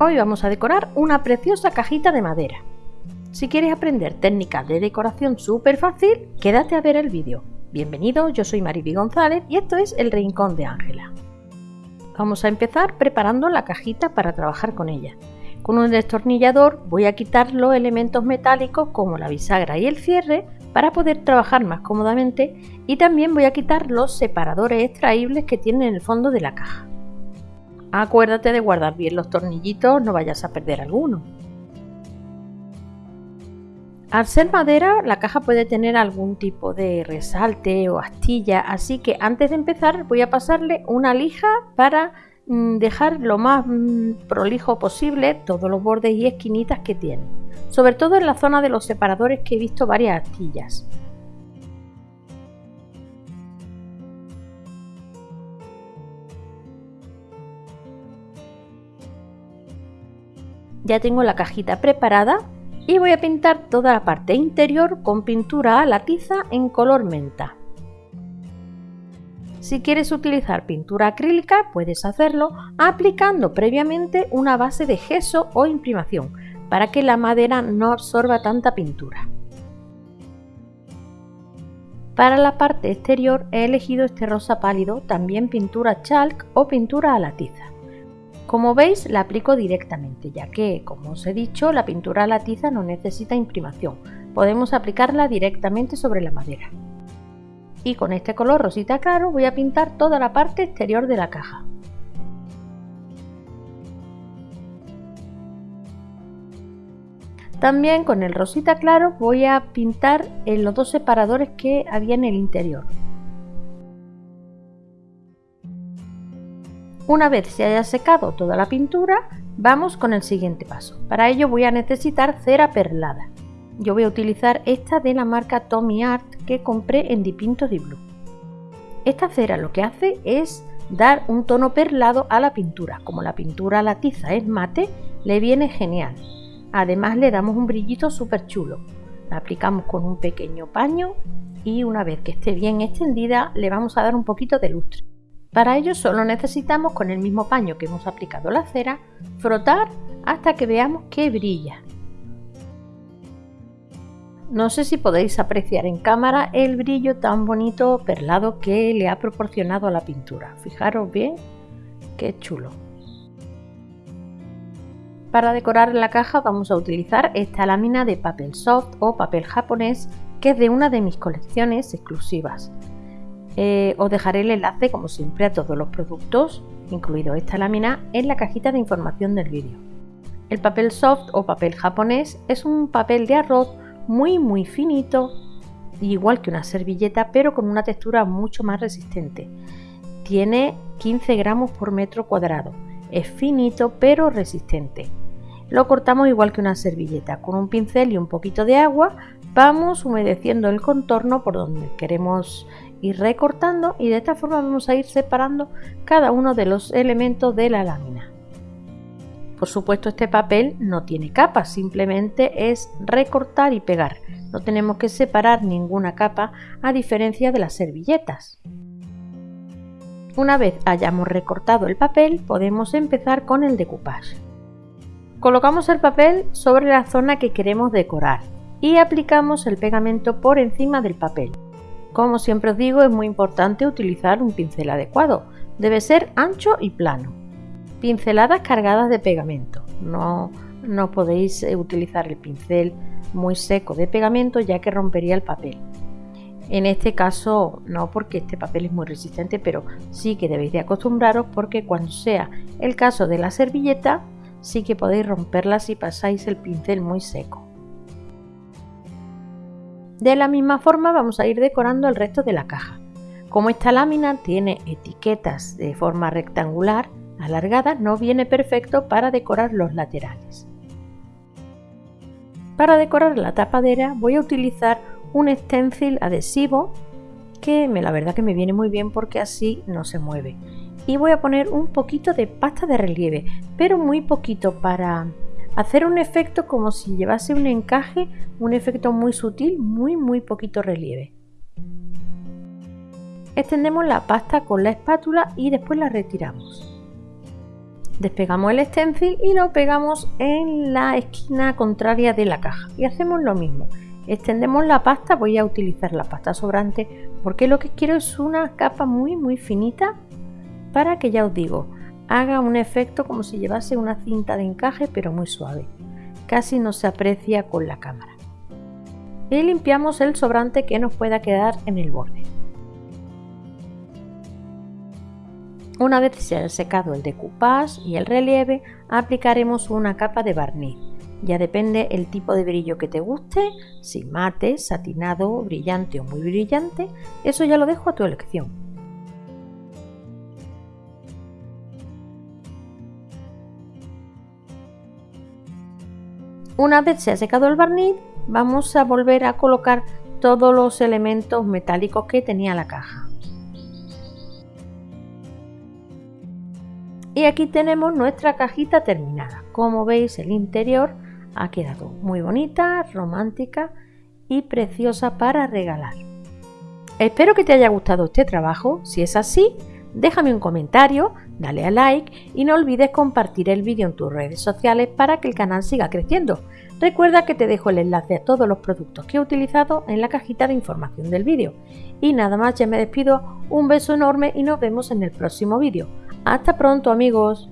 Hoy vamos a decorar una preciosa cajita de madera. Si quieres aprender técnicas de decoración súper fácil, quédate a ver el vídeo. Bienvenido, yo soy Mariby González y esto es El Rincón de Ángela. Vamos a empezar preparando la cajita para trabajar con ella. Con un destornillador voy a quitar los elementos metálicos como la bisagra y el cierre para poder trabajar más cómodamente y también voy a quitar los separadores extraíbles que tiene en el fondo de la caja. Acuérdate de guardar bien los tornillitos, no vayas a perder alguno. Al ser madera, la caja puede tener algún tipo de resalte o astilla, así que antes de empezar voy a pasarle una lija para mm, dejar lo más mm, prolijo posible todos los bordes y esquinitas que tiene, sobre todo en la zona de los separadores que he visto varias astillas. Ya tengo la cajita preparada y voy a pintar toda la parte interior con pintura a la tiza en color menta. Si quieres utilizar pintura acrílica puedes hacerlo aplicando previamente una base de gesso o imprimación para que la madera no absorba tanta pintura. Para la parte exterior he elegido este rosa pálido, también pintura chalk o pintura a la tiza. Como veis la aplico directamente ya que, como os he dicho, la pintura a la tiza no necesita imprimación, podemos aplicarla directamente sobre la madera. Y con este color rosita claro voy a pintar toda la parte exterior de la caja. También con el rosita claro voy a pintar en los dos separadores que había en el interior. Una vez se haya secado toda la pintura, vamos con el siguiente paso. Para ello voy a necesitar cera perlada. Yo voy a utilizar esta de la marca Tommy Art que compré en Dipinto di Blue. Esta cera lo que hace es dar un tono perlado a la pintura. Como la pintura la tiza es mate, le viene genial. Además le damos un brillito súper chulo. La aplicamos con un pequeño paño y una vez que esté bien extendida le vamos a dar un poquito de lustre. Para ello solo necesitamos con el mismo paño que hemos aplicado la cera, frotar hasta que veamos que brilla. No sé si podéis apreciar en cámara el brillo tan bonito perlado que le ha proporcionado a la pintura. Fijaros bien, qué chulo. Para decorar la caja vamos a utilizar esta lámina de papel soft o papel japonés que es de una de mis colecciones exclusivas. Eh, os dejaré el enlace como siempre a todos los productos, incluido esta lámina, en la cajita de información del vídeo. El papel soft o papel japonés es un papel de arroz muy muy finito, igual que una servilleta, pero con una textura mucho más resistente. Tiene 15 gramos por metro cuadrado. Es finito pero resistente. Lo cortamos igual que una servilleta, con un pincel y un poquito de agua vamos humedeciendo el contorno por donde queremos ir recortando y de esta forma vamos a ir separando cada uno de los elementos de la lámina. Por supuesto este papel no tiene capa, simplemente es recortar y pegar. No tenemos que separar ninguna capa a diferencia de las servilletas. Una vez hayamos recortado el papel podemos empezar con el decoupage. Colocamos el papel sobre la zona que queremos decorar y aplicamos el pegamento por encima del papel. Como siempre os digo, es muy importante utilizar un pincel adecuado. Debe ser ancho y plano. Pinceladas cargadas de pegamento. No, no podéis eh, utilizar el pincel muy seco de pegamento ya que rompería el papel. En este caso no porque este papel es muy resistente, pero sí que debéis de acostumbraros porque cuando sea el caso de la servilleta sí que podéis romperla si pasáis el pincel muy seco. De la misma forma vamos a ir decorando el resto de la caja. Como esta lámina tiene etiquetas de forma rectangular alargada, no viene perfecto para decorar los laterales. Para decorar la tapadera voy a utilizar un stencil adhesivo que me, la verdad que me viene muy bien porque así no se mueve. Y voy a poner un poquito de pasta de relieve, pero muy poquito para hacer un efecto como si llevase un encaje, un efecto muy sutil, muy muy poquito relieve. Extendemos la pasta con la espátula y después la retiramos. Despegamos el stencil y lo pegamos en la esquina contraria de la caja y hacemos lo mismo. Extendemos la pasta, voy a utilizar la pasta sobrante porque lo que quiero es una capa muy muy finita para que ya os digo, haga un efecto como si llevase una cinta de encaje pero muy suave. Casi no se aprecia con la cámara. Y limpiamos el sobrante que nos pueda quedar en el borde. Una vez se haya secado el decoupage y el relieve, aplicaremos una capa de barniz. Ya depende el tipo de brillo que te guste, si mate, satinado, brillante o muy brillante, eso ya lo dejo a tu elección. Una vez se ha secado el barniz, vamos a volver a colocar todos los elementos metálicos que tenía la caja. Y aquí tenemos nuestra cajita terminada. Como veis el interior ha quedado muy bonita, romántica y preciosa para regalar. Espero que te haya gustado este trabajo. Si es así, déjame un comentario, dale a like y no olvides compartir el vídeo en tus redes sociales para que el canal siga creciendo. Recuerda que te dejo el enlace a todos los productos que he utilizado en la cajita de información del vídeo. Y nada más, ya me despido, un beso enorme y nos vemos en el próximo vídeo. Hasta pronto amigos.